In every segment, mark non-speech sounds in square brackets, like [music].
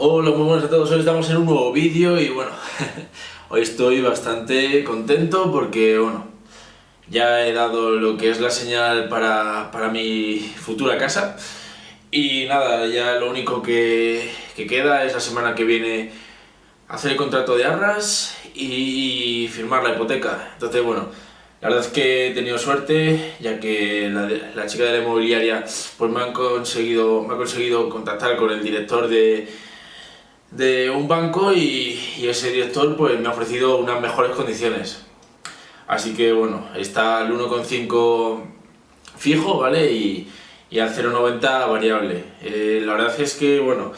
Hola, muy buenas a todos, hoy estamos en un nuevo vídeo y bueno, [laughs] hoy estoy bastante contento porque bueno, ya he dado lo que es la señal para, para mi futura casa. Y nada, ya lo único que, que, queda es la semana que viene hacer el contrato de arras y firmar la hipoteca, entonces bueno, la verdad es que he tenido suerte, ya que la, la, chica de la inmobiliaria pues me, han conseguido, me ha conseguido contactar con el director de, de un banco y, ese director pues me ha ofrecido unas mejores condiciones. Así que bueno, está el 1,5 fijo, ¿vale? Y, y al 0,90 variable. Eh, la verdad es que, bueno,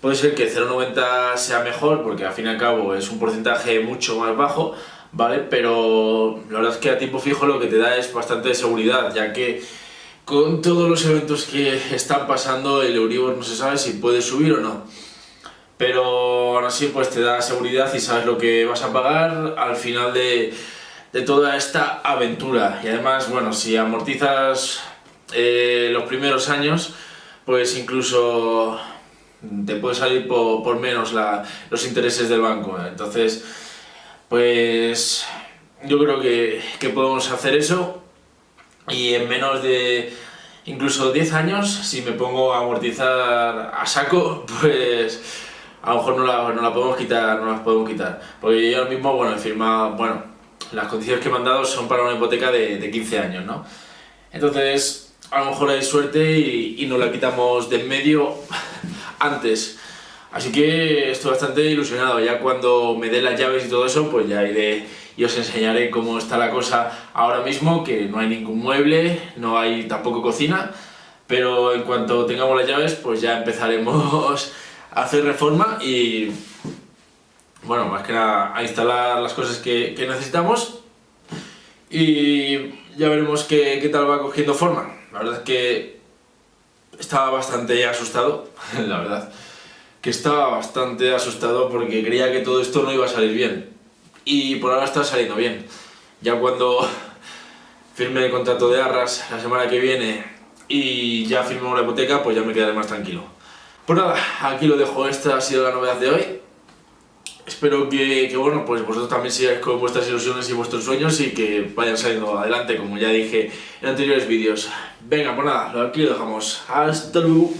puede ser que 0,90 sea mejor porque al fin y al cabo es un porcentaje mucho más bajo, ¿vale? Pero la verdad es que a tiempo fijo lo que te da es bastante seguridad, ya que con todos los eventos que están pasando el Euribor no se sabe si puede subir o no pero aún así pues te da seguridad y sabes lo que vas a pagar al final de, de toda esta aventura. Y además bueno si amortizas eh, los primeros años pues incluso te puede salir por, por menos los intereses del banco. Entonces pues yo creo que, que podemos hacer eso. Y en menos de incluso 10 años si me pongo a amortizar a saco [laughs] pues a lo mejor no la, no la podemos quitar, no las podemos quitar. Porque yo ahora mismo, bueno, he firmado, bueno, las condiciones que me han dado son para una hipoteca de, de 15 años, ¿no? Entonces, a lo mejor hay suerte y, y nos la quitamos de en medio [laughs] antes. Así que estoy bastante ilusionado, ya cuando me den las llaves y todo eso, pues ya iré y os enseñaré cómo está la cosa ahora mismo, que no hay ningún mueble, no hay tampoco cocina, pero en cuanto tengamos las llaves, pues ya empezaremos hacer reforma y, bueno, más que nada a instalar las cosas que, necesitamos y ya veremos qué, qué, tal va cogiendo forma. La verdad es que estaba bastante asustado, [laughs] la verdad, que estaba bastante asustado porque creía que todo esto no iba a salir bien y por ahora está saliendo bien. Ya cuando [laughs] firme el contrato de arras la semana que viene y ya firmemos la hipoteca, pues ya me quedaré más tranquilo. Pues nada, aquí lo dejo, esta ha sido la novedad de hoy. Espero que, que, bueno, pues vosotros también sigáis con vuestras ilusiones y vuestros sueños y que vayan saliendo adelante, como ya dije en anteriores vídeos. Venga, pues nada, aquí lo dejamos. Hasta luego.